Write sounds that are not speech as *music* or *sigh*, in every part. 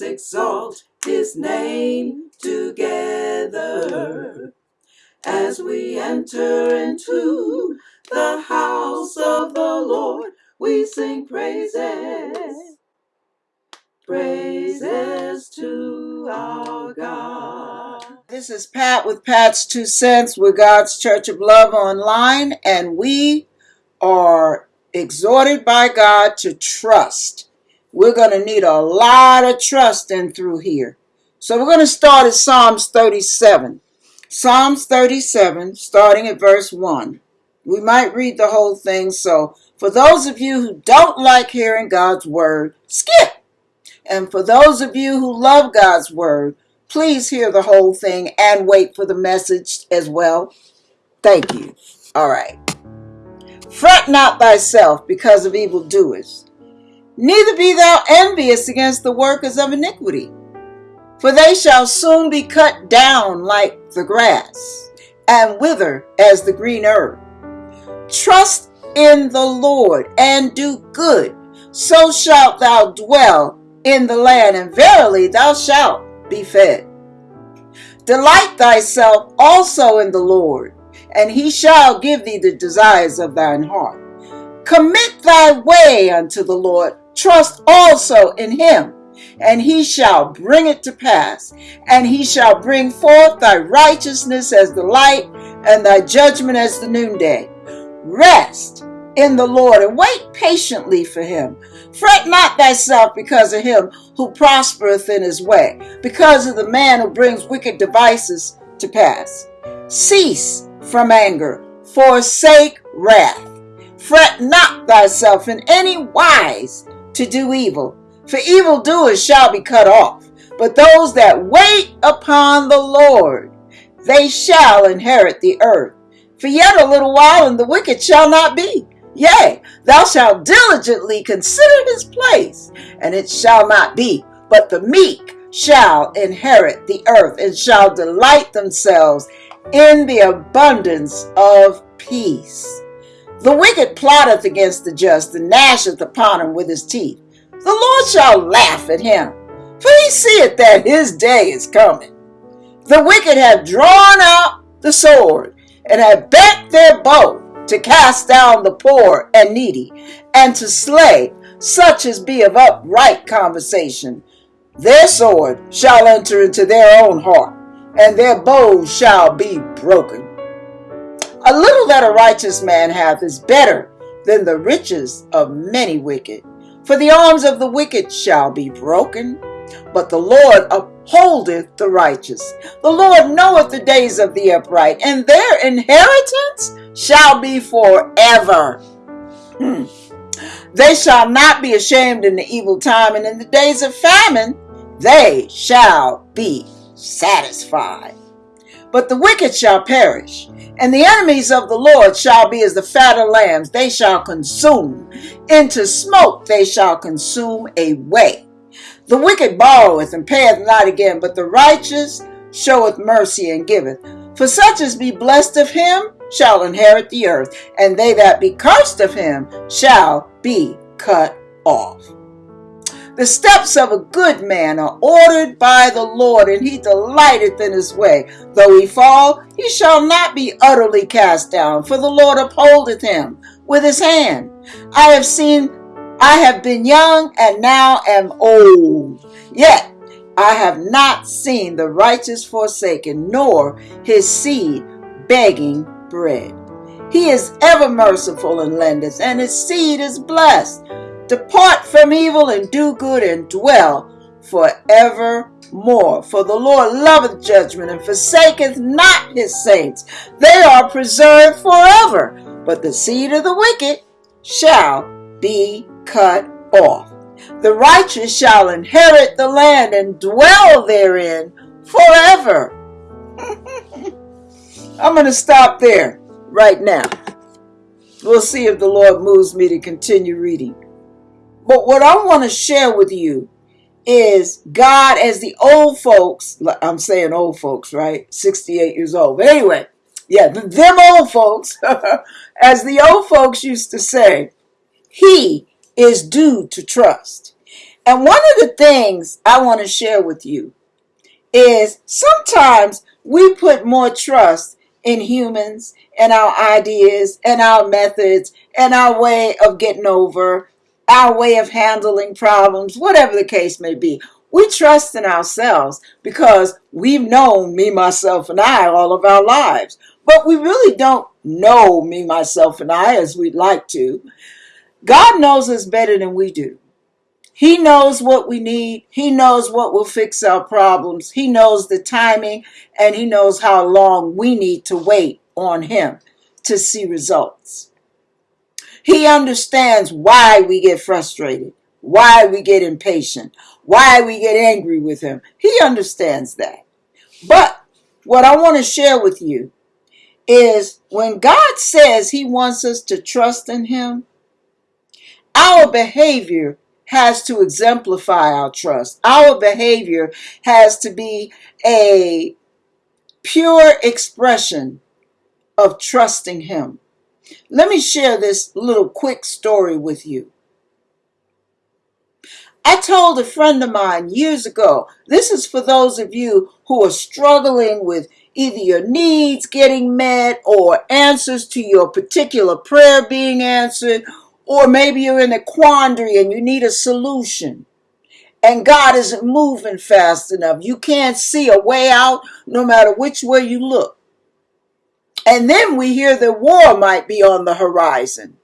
exalt his name together as we enter into the house of the Lord. We sing praises, praises to our God. This is Pat with Pat's Two Cents with God's Church of Love online, and we are exhorted by God to trust. We're going to need a lot of trust in through here. So we're going to start at Psalms 37. Psalms 37, starting at verse 1. We might read the whole thing, so for those of you who don't like hearing God's word, skip. And for those of you who love God's word, please hear the whole thing and wait for the message as well. Thank you. All right. Fret not thyself because of evildoers, neither be thou envious against the workers of iniquity, for they shall soon be cut down like the grass, and wither as the green herb. Trust in the Lord and do good, so shalt thou dwell in the land, and verily thou shalt be fed. Delight thyself also in the Lord, and he shall give thee the desires of thine heart. Commit thy way unto the Lord, trust also in him, and he shall bring it to pass, and he shall bring forth thy righteousness as the light, and thy judgment as the noonday. Rest in the Lord and wait patiently for him. Fret not thyself because of him who prospereth in his way, because of the man who brings wicked devices to pass. Cease from anger, forsake wrath. Fret not thyself in any wise to do evil, for evildoers shall be cut off. But those that wait upon the Lord, they shall inherit the earth. For yet a little while, and the wicked shall not be. Yea, thou shalt diligently consider his place, and it shall not be. But the meek shall inherit the earth, and shall delight themselves in the abundance of peace. The wicked plotteth against the just, and gnasheth upon him with his teeth. The Lord shall laugh at him, for he seeth that his day is coming. The wicked have drawn out the sword, and have bent their bow to cast down the poor and needy, and to slay such as be of upright conversation. Their sword shall enter into their own heart, and their bow shall be broken. A little that a righteous man hath is better than the riches of many wicked. For the arms of the wicked shall be broken, but the Lord upholdeth the righteous. The Lord knoweth the days of the upright, and their inheritance shall be forever. Hmm. They shall not be ashamed in the evil time, and in the days of famine they shall be satisfied. But the wicked shall perish, and the enemies of the Lord shall be as the fat of lambs. They shall consume. Into smoke they shall consume away. The wicked borroweth and payeth not again, but the righteous showeth mercy and giveth. For such as be blessed of him shall inherit the earth, and they that be cursed of him shall be cut off. The steps of a good man are ordered by the Lord, and he delighteth in his way. Though he fall, he shall not be utterly cast down, for the Lord upholdeth him with his hand. I have seen I have been young and now am old. Yet I have not seen the righteous forsaken, nor his seed begging bread. He is ever merciful and lendeth, and his seed is blessed. Depart from evil and do good and dwell forevermore. For the Lord loveth judgment and forsaketh not his saints. They are preserved forever, but the seed of the wicked shall be cut off. The righteous shall inherit the land and dwell therein forever. *laughs* I'm going to stop there right now. We'll see if the Lord moves me to continue reading. But what I want to share with you is God as the old folks, I'm saying old folks, right? 68 years old. But anyway, yeah, them old folks, *laughs* as the old folks used to say, He is due to trust. And one of the things I want to share with you is sometimes we put more trust in humans and our ideas and our methods and our way of getting over, our way of handling problems, whatever the case may be. We trust in ourselves because we've known me, myself, and I all of our lives. But we really don't know me, myself, and I as we'd like to. God knows us better than we do. He knows what we need. He knows what will fix our problems. He knows the timing and he knows how long we need to wait on him to see results. He understands why we get frustrated, why we get impatient, why we get angry with him. He understands that. But what I want to share with you is when God says he wants us to trust in him, our behavior has to exemplify our trust. Our behavior has to be a pure expression of trusting Him. Let me share this little quick story with you. I told a friend of mine years ago, this is for those of you who are struggling with either your needs getting met or answers to your particular prayer being answered or maybe you're in a quandary and you need a solution. And God isn't moving fast enough. You can't see a way out no matter which way you look. And then we hear that war might be on the horizon.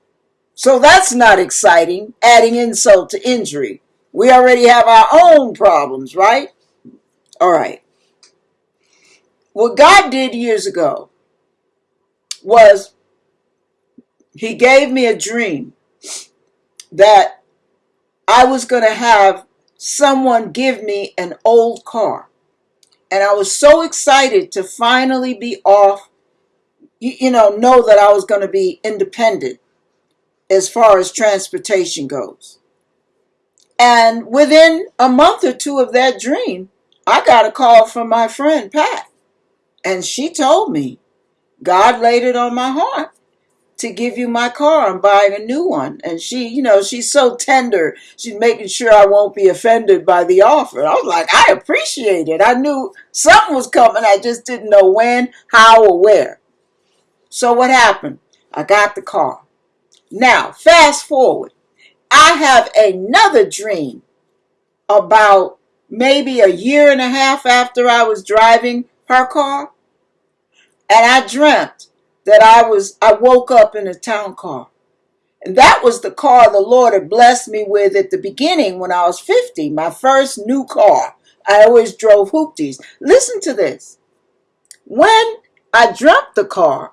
So that's not exciting, adding insult to injury. We already have our own problems, right? All right. What God did years ago was He gave me a dream that I was going to have someone give me an old car. And I was so excited to finally be off, you, you know, know that I was going to be independent as far as transportation goes. And within a month or two of that dream, I got a call from my friend Pat. And she told me, God laid it on my heart to give you my car. I'm buying a new one. And she, you know, she's so tender. She's making sure I won't be offended by the offer. I was like, I appreciate it. I knew something was coming. I just didn't know when, how, or where. So what happened? I got the car. Now, fast forward. I have another dream about maybe a year and a half after I was driving her car. And I dreamt that I was I woke up in a town car. And that was the car the Lord had blessed me with at the beginning when I was 50, my first new car. I always drove hoopties. Listen to this. When I dreamt the car,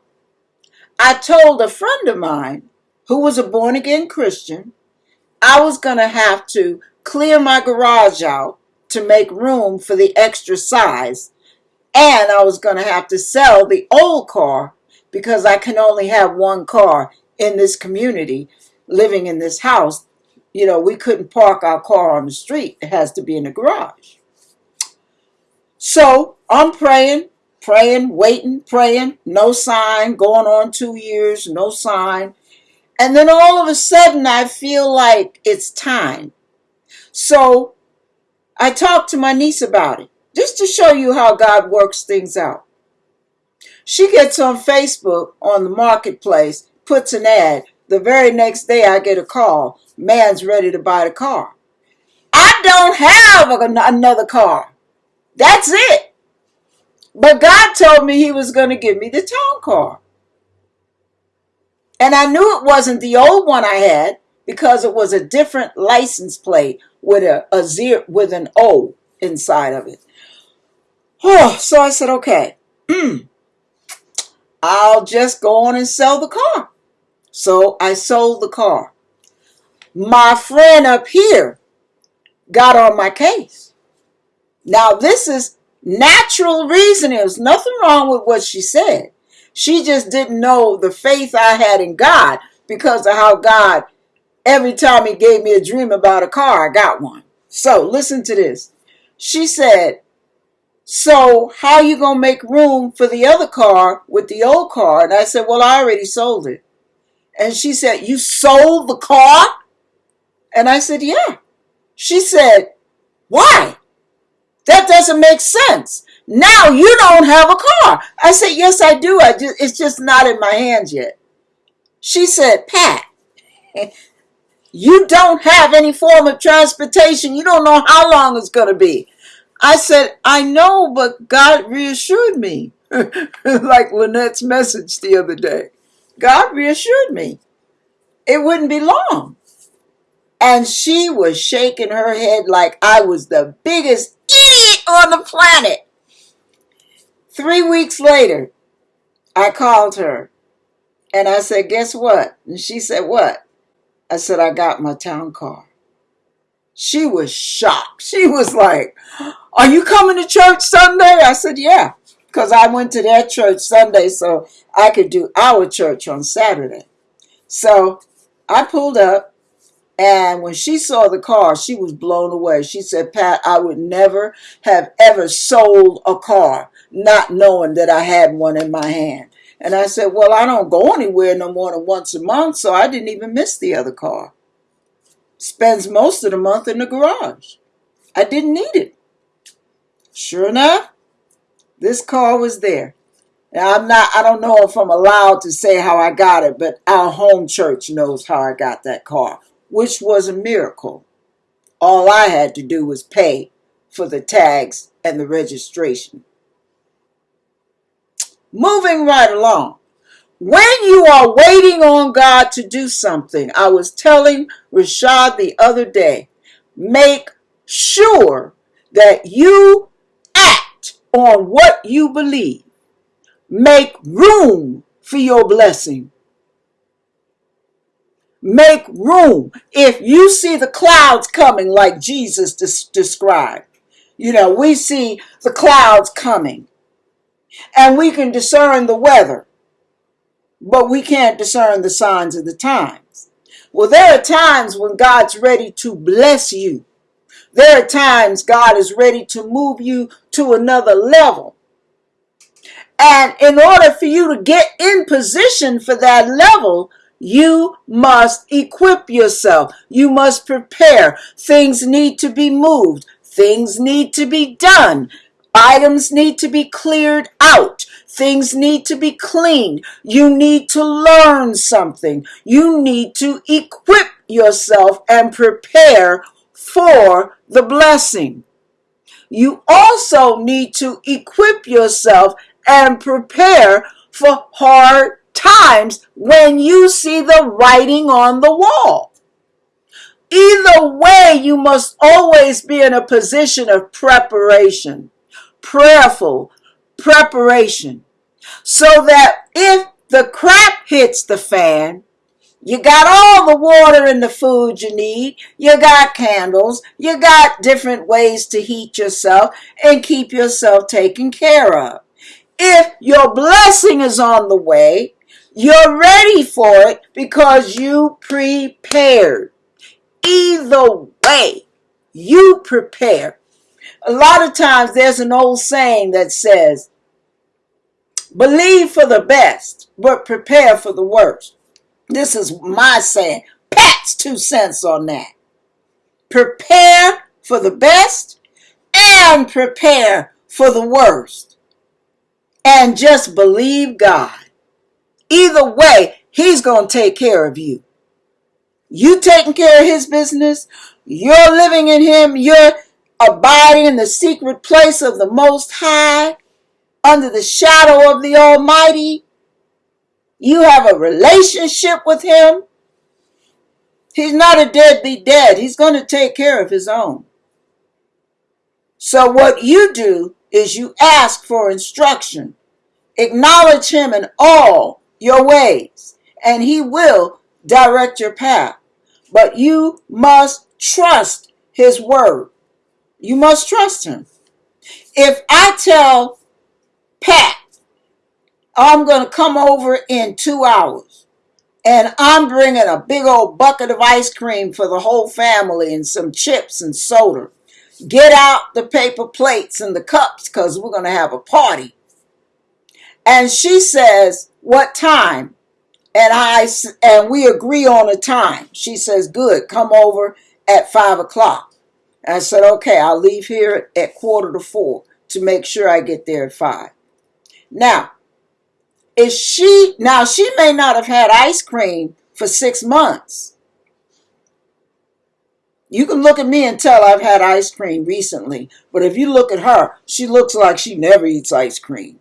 I told a friend of mine who was a born again Christian, I was going to have to clear my garage out to make room for the extra size. And I was going to have to sell the old car because I can only have one car in this community living in this house. You know, we couldn't park our car on the street, it has to be in the garage. So I'm praying, praying, waiting, praying, no sign, going on two years, no sign. And then all of a sudden, I feel like it's time. So I talked to my niece about it, just to show you how God works things out. She gets on Facebook on the marketplace, puts an ad. The very next day, I get a call. Man's ready to buy the car. I don't have another car. That's it. But God told me He was going to give me the town car. And I knew it wasn't the old one I had because it was a different license plate with a, a zero with an O inside of it. Oh, so I said, okay. Hmm, I'll just go on and sell the car. So I sold the car. My friend up here got on my case. Now, this is natural reasoning. There's nothing wrong with what she said. She just didn't know the faith I had in God because of how God, every time He gave me a dream about a car, I got one. So listen to this. She said, so how you gonna make room for the other car with the old car? And I said, well, I already sold it. And she said, you sold the car? And I said, yeah. She said, Why? That doesn't make sense. Now you don't have a car. I said, Yes, I do. I just, it's just not in my hands yet. She said, Pat, *laughs* you don't have any form of transportation. You don't know how long it's going to be. I said, I know, but God reassured me. *laughs* like Lynette's message the other day. God reassured me it wouldn't be long. And she was shaking her head like I was the biggest idiot on the planet. Three weeks later, I called her and I said, Guess what? And she said, What? I said, I got my town car. She was shocked. She was like, Are you coming to church Sunday? I said, Yeah, because I went to their church Sunday so I could do our church on Saturday. So I pulled up And when she saw the car, she was blown away. She said, Pat, I would never have ever sold a car not knowing that I had one in my hand. And I said, Well, I don't go anywhere no more than once a month, so I didn't even miss the other car. Spends most of the month in the garage. I didn't need it. Sure enough, this car was there. Now I'm not I don't know if I'm allowed to say how I got it, but our home church knows how I got that car, which was a miracle. All I had to do was pay for the tags and the registration. Moving right along. When you are waiting on God to do something, I was telling Rashad the other day, make sure that you act on what you believe. Make room for your blessing. Make room. If you see the clouds coming like Jesus des- described, you know, we see the clouds coming and we can discern the weather, but we can't discern the signs of the times. Well, there are times when God's ready to bless you. There are times God is ready to move you to another level. And in order for you to get in position for that level, you must equip yourself. You must prepare. Things need to be moved. Things need to be done. Items need to be cleared out. Things need to be cleaned. You need to learn something. You need to equip yourself and prepare for the blessing. You also need to equip yourself and prepare for hard times when you see the writing on the wall. Either way, you must always be in a position of preparation, prayerful preparation, so that if the crap hits the fan, you got all the water and the food you need. You got candles. You got different ways to heat yourself and keep yourself taken care of. If your blessing is on the way, you're ready for it because you prepared. Either way, you prepare. A lot of times there's an old saying that says, believe for the best, but prepare for the worst. This is my saying. Pat's two cents on that. Prepare for the best and prepare for the worst. And just believe God. Either way, He's going to take care of you. You taking care of His business, you're living in Him, you're abiding in the secret place of the Most High, under the shadow of the Almighty. You have a relationship with Him. He's not a deadbeat dad. He's going to take care of his own. So what you do is you ask for instruction. Acknowledge him in all your ways, and he will direct your path. But you must trust his word. You must trust him. If I tell Pat, I'm going to come over in two hours, and I'm bringing a big old bucket of ice cream for the whole family and some chips and soda. Get out the paper plates and the cups because we're going to have a party. And she says, What time? And I and we agree on a time. She says, Good, come over at five o'clock. I said, okay, I'll leave here at quarter to four to make sure I get there at five. Now, is she now she may not have had ice cream for six months. You can look at me and tell I've had ice cream recently, but if you look at her, she looks like she never eats ice cream.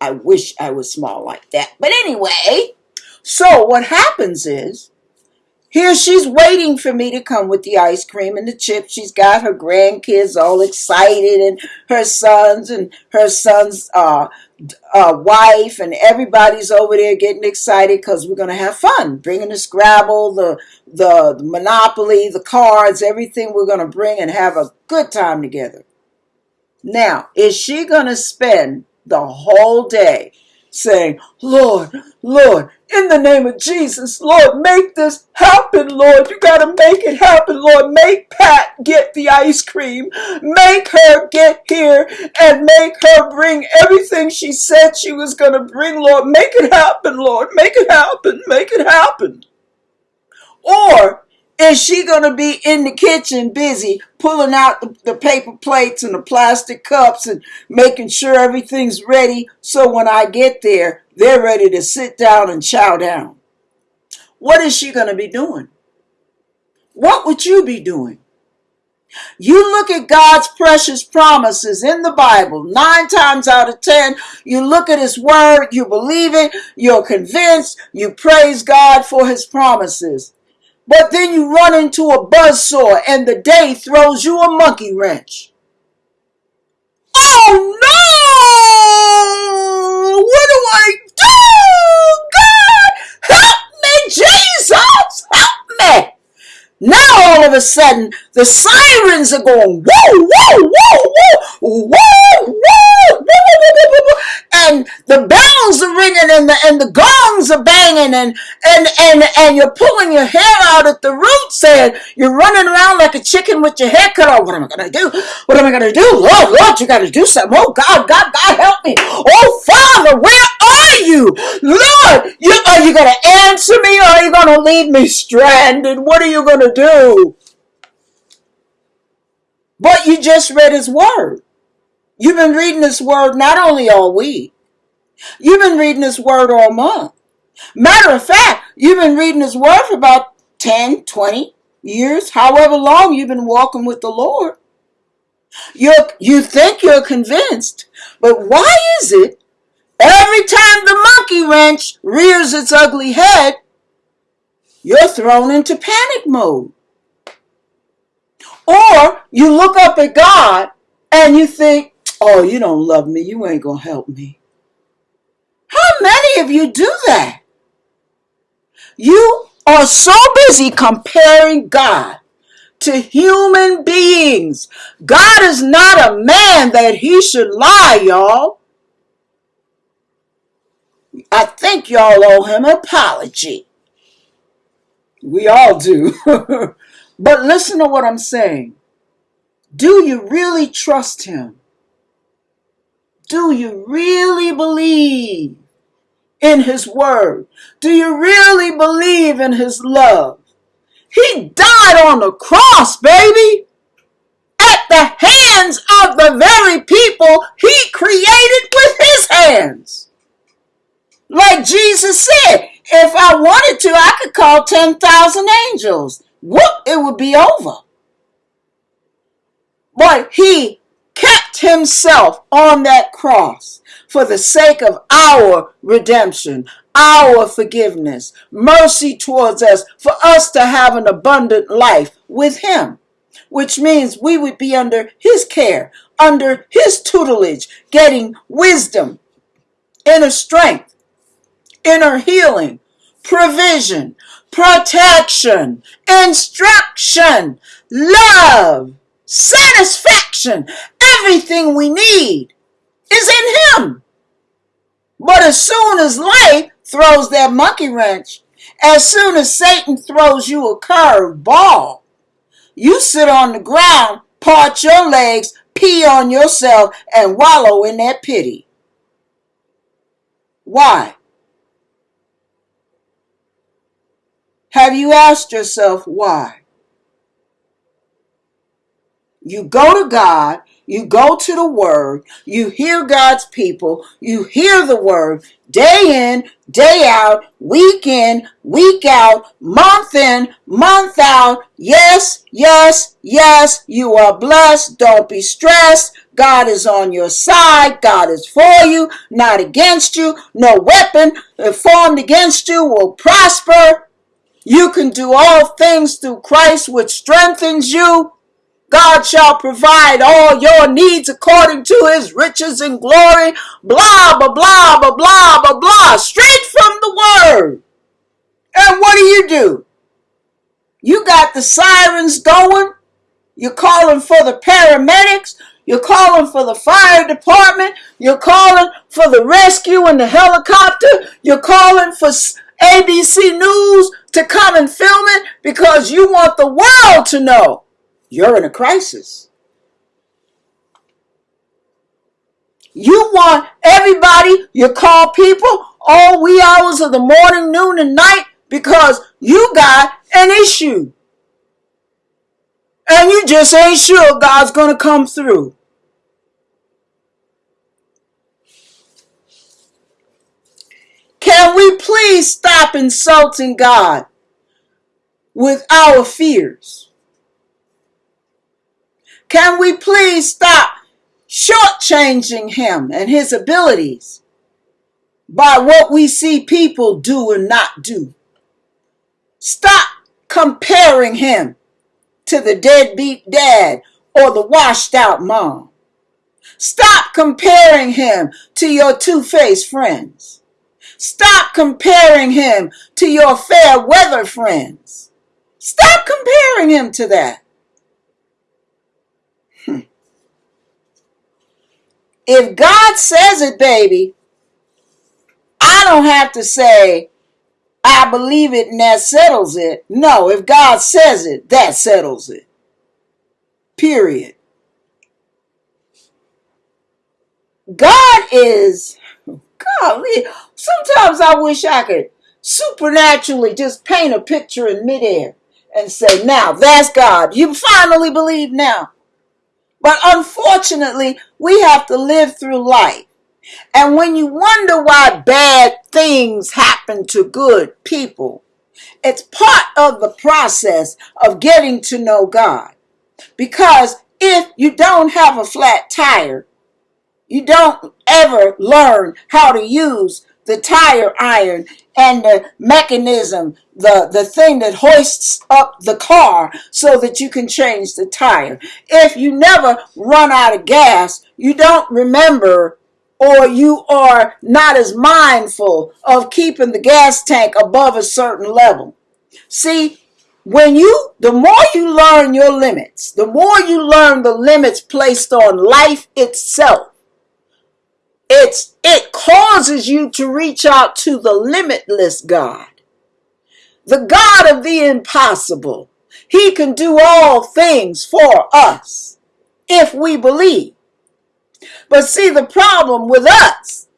I wish I was small like that. But anyway, so what happens is here she's waiting for me to come with the ice cream and the chips. She's got her grandkids all excited and her sons and her son's uh, uh, wife and everybody's over there getting excited because we're going to have fun. Bringing the Scrabble, the, the, the Monopoly, the cards, everything we're going to bring and have a good time together. Now, is she going to spend the whole day saying, Lord, Lord, in the name of Jesus, Lord, make this happen, Lord. You got to make it happen, Lord. Make Pat get the ice cream. Make her get here and make her bring everything she said she was going to bring, Lord. Make it happen, Lord. Make it happen. Make it happen. Or is she going to be in the kitchen busy pulling out the, the, paper plates and the plastic cups and making sure everything's ready so when I get there, they're ready to sit down and chow down? What is she going to be doing? What would you be doing? You look at God's precious promises in the Bible, nine times out of ten, you look at His Word, you believe it, you're convinced, you praise God for His promises. But then you run into a buzzsaw and the day throws you a monkey wrench. Oh no! What do I do? God, help me, Jesus! Help me! Now all of a sudden, the sirens are going, whoa, whoa, whoa, whoa, whoa, whoa, whoa, and the bells are ringing and the and the gongs are banging and and and and you're pulling your hair out at the roots and you're running around like a chicken with your hair cut off. What am I gonna do? What am I gonna do? Lord, Lord, you gotta do something. Oh God, God, God help me. Oh Father, where are you? Lord, you are you gonna answer me or are you gonna leave me stranded? What are you gonna do? But you just read his word. You've been reading his word not only all week, you've been reading his word all month. Matter of fact, you've been reading his word for about 10, 20 years, however long you've been walking with the Lord. You you think you're convinced, but why is it every time the monkey wrench rears its ugly head, you're thrown into panic mode? Or you look up at God and you think, oh, you don't love me. You ain't going to help me. How many of you do that? You are so busy comparing God to human beings. God is not a man that he should lie, y'all. I think y'all owe him an apology. We all do. *laughs* but listen to what I'm saying. Do you really trust him? Do you really believe in his word? Do you really believe in his love? He died on the cross, baby, at the hands of the very people he created with his hands. Like Jesus said, if I wanted to, I could call 10,000 angels. Whoop, it would be over. But he kept himself on that cross for the sake of our redemption, our forgiveness, mercy towards us, for us to have an abundant life with him, which means we would be under his care, under his tutelage, getting wisdom, inner strength, inner healing, provision, protection, instruction, love, satisfaction, everything we need is in him. But as soon as life throws that monkey wrench, as soon as Satan throws you a curved ball, you sit on the ground, part your legs, pee on yourself, and wallow in that pity. Why? Have you asked yourself why? You go to God, you go to the Word, you hear God's people, you hear the Word day in, day out, week in, week out, month in, month out. Yes, yes, yes, you are blessed. Don't be stressed. God is on your side. God is for you, not against you. No weapon formed against you will prosper. You can do all things through Christ, which strengthens you. God shall provide all your needs according to his riches and glory. Blah, blah, blah, blah, blah, blah, blah. Straight from the word. And what do you do? You got the sirens going. You're calling for the paramedics. You're calling for the fire department. You're calling for the rescue and the helicopter. You're calling for ABC News to come and film it because you want the world to know you're in a crisis. You want everybody, you call people all wee hours of the morning, noon, and night because you got an issue. And you just ain't sure God's going to come through. Can we please stop insulting God with our fears? Can we please stop shortchanging Him and His abilities by what we see people do and not do? Stop comparing Him to the deadbeat dad or the washed out mom. Stop comparing Him to your two faced friends. Stop comparing him to your fair weather friends. Stop comparing him to that. Hmm. If God says it, baby, I don't have to say, I believe it and that settles it. No, if God says it, that settles it. Period. God is golly, sometimes I wish I could supernaturally just paint a picture in midair and say, now that's God. You finally believe now. But unfortunately, we have to live through life. And when you wonder why bad things happen to good people, it's part of the process of getting to know God. Because if you don't have a flat tire, you don't ever learn how to use the tire iron and the mechanism, the, the thing that hoists up the car so that you can change the tire. If you never run out of gas, you don't remember or you are not as mindful of keeping the gas tank above a certain level. See, when you, the more you learn your limits, the more you learn the limits placed on life itself, it's it causes you to reach out to the limitless God. The God of the impossible. He can do all things for us if we believe. But see the problem with us,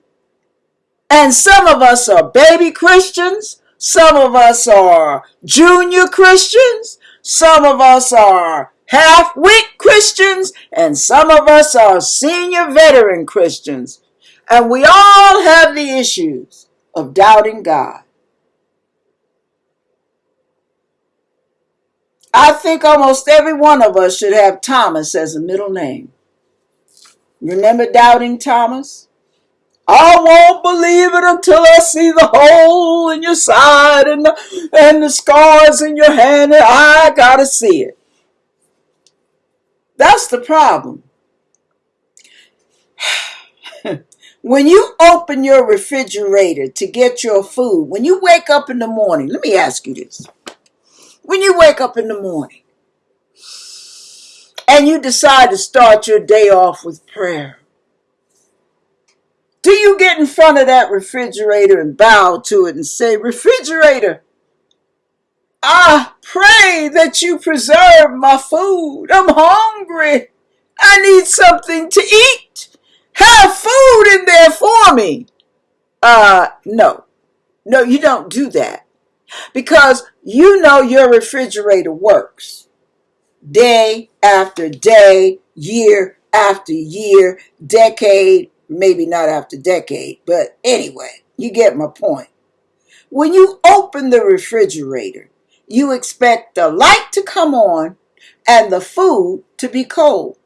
and some of us are baby Christians, some of us are junior Christians, some of us are half-wit Christians, and some of us are senior veteran Christians. And we all have the issues of doubting God. I think almost every one of us should have Thomas as a middle name. Remember doubting Thomas? I won't believe it until I see the hole in your side and the, and the scars in your hand. I gotta see it. That's the problem. When you open your refrigerator to get your food, when you wake up in the morning, let me ask you this. When you wake up in the morning and you decide to start your day off with prayer, do you get in front of that refrigerator and bow to it and say, Refrigerator, I pray that you preserve my food. I'm hungry. I need something to eat. Have food in there for me. Uh, no. No, you don't do that. Because you know your refrigerator works. day after day, year after year, decade, maybe not after decade, but anyway, you get my point. When you open the refrigerator, you expect the light to come on and the food to be cold.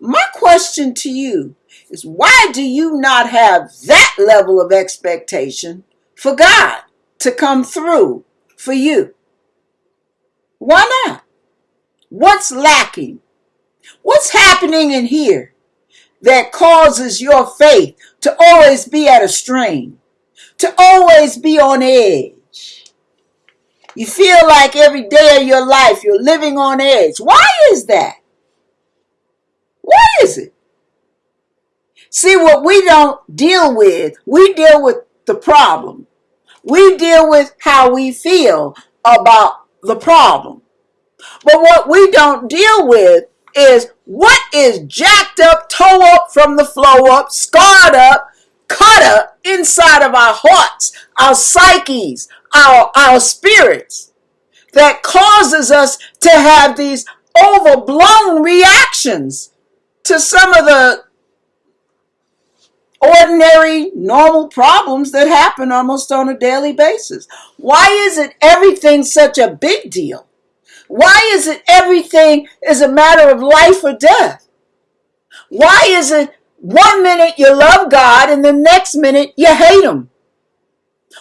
My question to you is why do you not have that level of expectation for God to come through for you? Why not? What's lacking? What's happening in here that causes your faith to always be at a strain, to always be on edge? You feel like every day of your life you're living on edge. Why is that? Why is it? See, what we don't deal with, we deal with the problem. We deal with how we feel about the problem. But what we don't deal with is what is jacked up, toe up from the flow up, scarred up, cut up inside of our hearts, our psyches, our, our spirits that causes us to have these overblown reactions to some of the ordinary, normal problems that happen almost on a daily basis. Why is it everything such a big deal? Why is it everything is a matter of life or death? Why is it one minute you love God and the next minute you hate Him?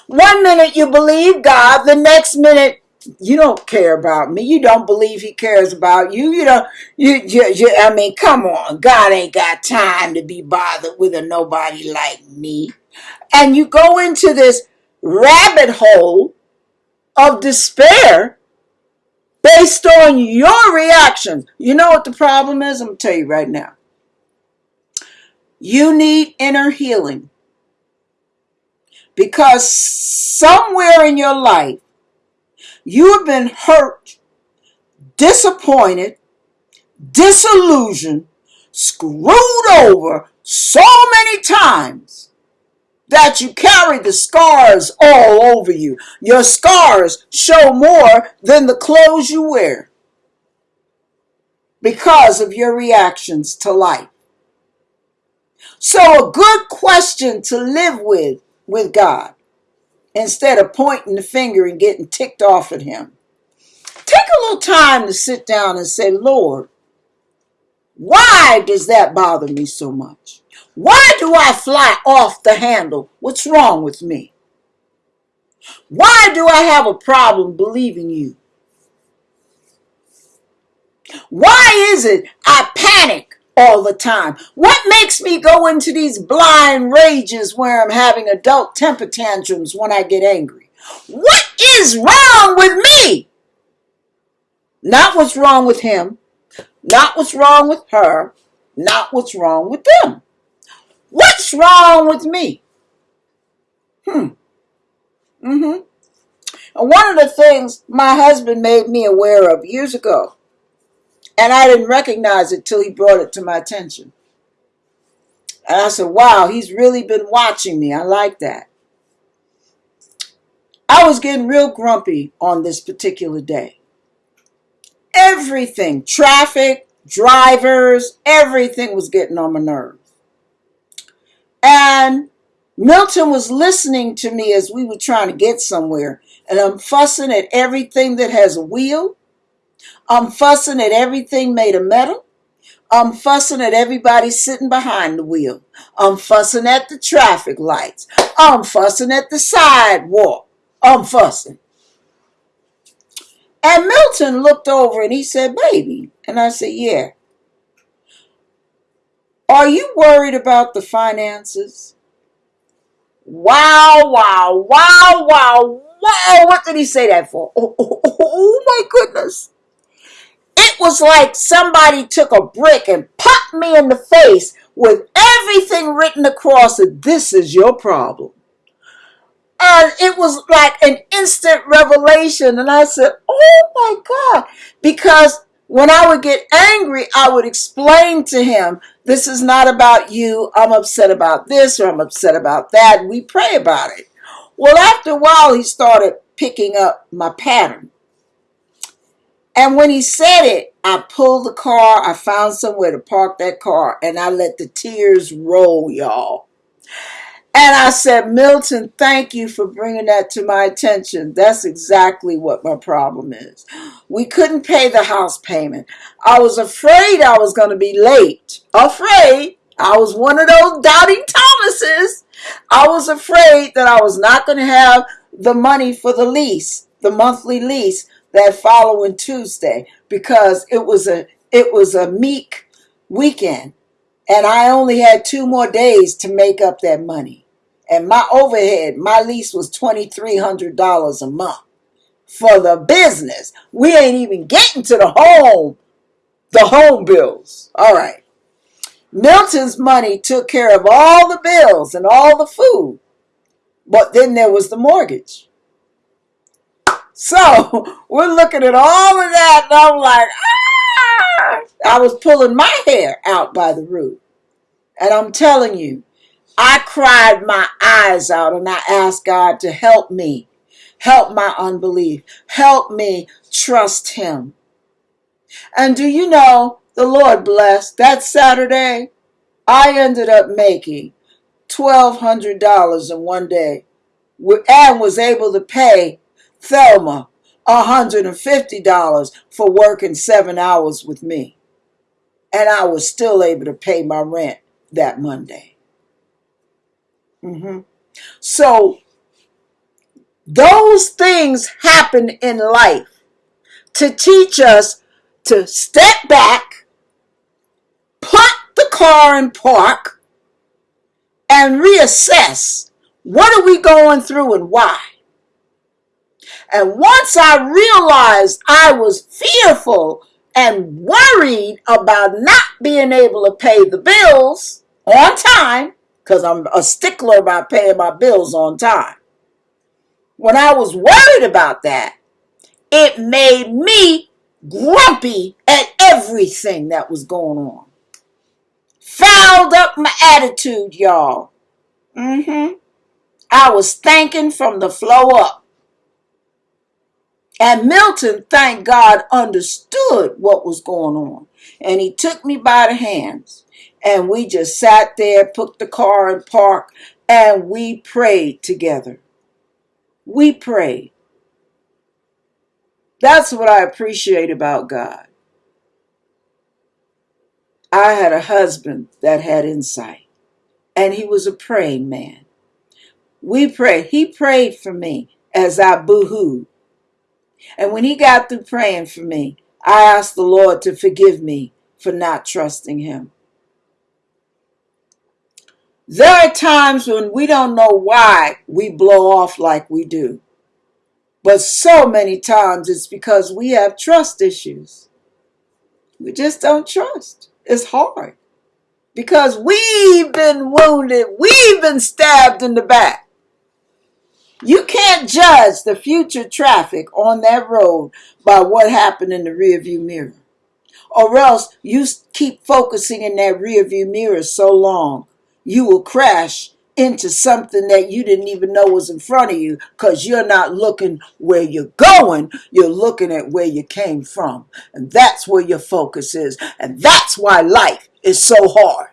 One minute you believe God, the next minute you don't care about me. You don't believe He cares about you. You don't. You, you, you I mean, come on. God ain't got time to be bothered with a nobody like me. And you go into this rabbit hole of despair based on your reactions. You know what the problem is? I'm gonna tell you right now. You need inner healing because somewhere in your life you have been hurt, disappointed, disillusioned, screwed over so many times that you carry the scars all over you. Your scars show more than the clothes you wear because of your reactions to life. So, a good question to live with with God instead of pointing the finger and getting ticked off at Him. Take a little time to sit down and say, Lord, why does that bother me so much? Why do I fly off the handle? What's wrong with me? Why do I have a problem believing you? Why is it I panic all the time? What makes me go into these blind rages where I'm having adult temper tantrums when I get angry? What is wrong with me? Not what's wrong with him, not what's wrong with her, not what's wrong with them. What's wrong with me? Hmm. Mm-hmm. And one of the things my husband made me aware of years ago, and I didn't recognize it till he brought it to my attention. And I said, wow, he's really been watching me. I like that. I was getting real grumpy on this particular day. Everything, traffic, drivers, everything was getting on my nerves. And Milton was listening to me as we were trying to get somewhere. And I'm fussing at everything that has a wheel. I'm fussing at everything made of metal. I'm fussing at everybody sitting behind the wheel. I'm fussing at the traffic lights. I'm fussing at the sidewalk. I'm fussing. And Milton looked over and he said, Baby. And I said, Yeah. Are you worried about the finances? Wow, wow, wow, wow, wow. What did he say that for? *laughs* Oh, oh, oh, oh my goodness. It was like somebody took a brick and popped me in the face with everything written across it. This is your problem. And it was like an instant revelation. And I said, Oh my God. Because when I would get angry, I would explain to him, This is not about you. I'm upset about this or I'm upset about that. We pray about it. Well, after a while, he started picking up my pattern. And when he said it, I pulled the car, I found somewhere to park that car, and I let the tears roll, y'all. And I said, Milton, thank you for bringing that to my attention. That's exactly what my problem is. We couldn't pay the house payment. I was afraid I was going to be late. Afraid. I was one of those doubting Thomases. I was afraid that I was not going to have the money for the lease, the monthly lease that following Tuesday because it was a it was a meek weekend and I only had two more days to make up that money. And my overhead, my lease was $2,300 a month for the business. We ain't even getting to the home, the home bills. All right. Milton's money took care of all the bills and all the food. But then there was the mortgage. So *laughs* we're looking at all of that, and I'm like, ah! I was pulling my hair out by the root. And I'm telling you, I cried my eyes out and I asked God to help me, help my unbelief, help me trust Him. And do you know, the Lord blessed that Saturday, I ended up making $1,200 in one day and was able to pay Thelma $150 for working seven hours with me. And I was still able to pay my rent that Monday. hmm So those things happen in life to teach us to step back, put the car in park, and reassess what are we going through and why. And once I realized I was fearful and worried about not being able to pay the bills on time, because I'm a stickler about paying my bills on time. When I was worried about that, it made me grumpy at everything that was going on. Fouled up my attitude, y'all. Mm-hmm. I was thinking from the flow up. And Milton, thank God, understood what was going on. And he took me by the hands. And we just sat there, put the car in park, and we prayed together. We prayed. That's what I appreciate about God. I had a husband that had insight, and he was a praying man. We prayed. He prayed for me as I boo-hooed. And when he got through praying for me, I asked the Lord to forgive me for not trusting him. There are times when we don't know why we blow off like we do. But so many times it's because we have trust issues. We just don't trust. It's hard. Because we've been wounded, we've been stabbed in the back. You can't judge the future traffic on that road by what happened in the rearview mirror. Or else you keep focusing in that rearview mirror so long, you will crash into something that you didn't even know was in front of you because you're not looking where you're going, you're looking at where you came from. And that's where your focus is. And that's why life is so hard.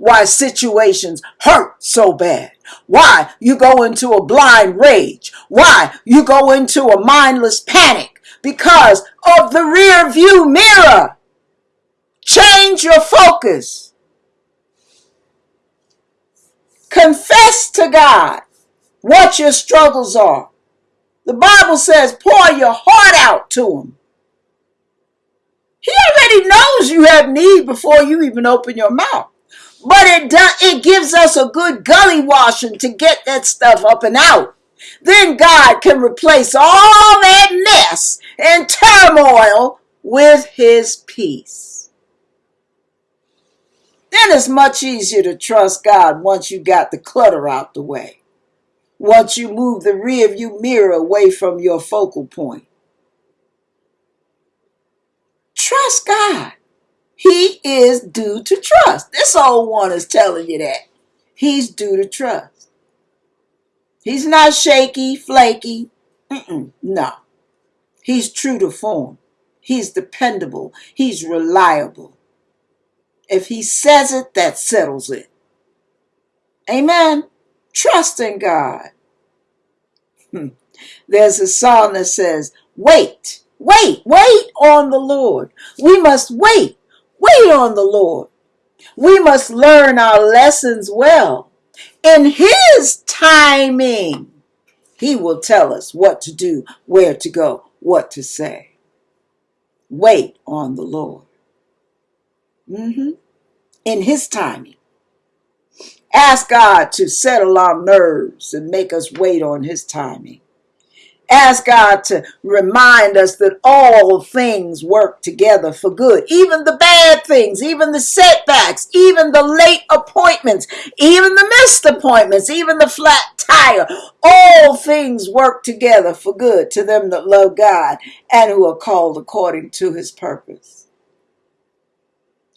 Why situations hurt so bad. Why you go into a blind rage. Why you go into a mindless panic because of the rear view mirror. Change your focus. Confess to God what your struggles are. The Bible says, pour your heart out to Him. He already knows you have need before you even open your mouth. But it does, it gives us a good gully washing to get that stuff up and out. Then God can replace all that mess and turmoil with His peace. Then it's much easier to trust God once you got the clutter out the way. Once you move the rear view mirror away from your focal point. Trust God. He is due to trust. This old one is telling you that. He's due to trust. He's not shaky, flaky. Mm-mm, no. He's true to form. He's dependable. He's reliable. If he says it, that settles it. Amen. Trust in God. Hmm. There's a song that says, Wait, wait, wait on the Lord. We must wait, wait on the Lord. We must learn our lessons well. In His timing, He will tell us what to do, where to go, what to say. Wait on the Lord. Mhm. In His timing. Ask God to settle our nerves and make us wait on His timing. Ask God to remind us that all things work together for good, even the bad things, even the setbacks, even the late appointments, even the missed appointments, even the flat tire. All things work together for good to them that love God and who are called according to his purpose.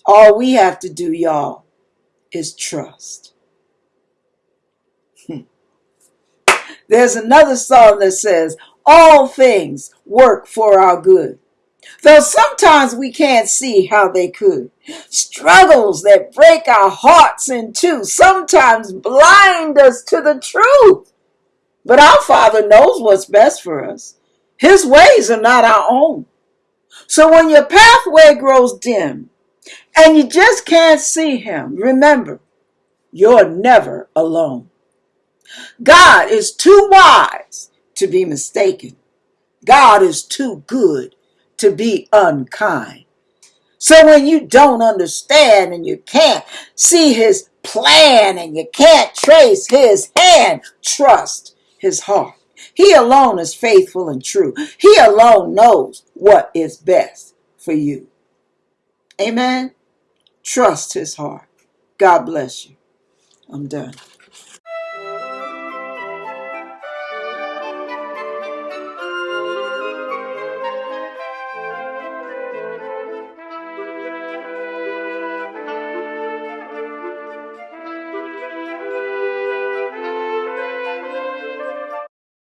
All we have to do, y'all, is trust. There's another song that says, All things work for our good. Though sometimes we can't see how they could. Struggles that break our hearts in two sometimes blind us to the truth. But our Father knows what's best for us. His ways are not our own. So when your pathway grows dim and you just can't see Him, remember, you're never alone. God is too wise to be mistaken. God is too good to be unkind. So when you don't understand and you can't see his plan and you can't trace his hand, trust his heart. He alone is faithful and true. He alone knows what is best for you. Amen. Trust his heart. God bless you. I'm done.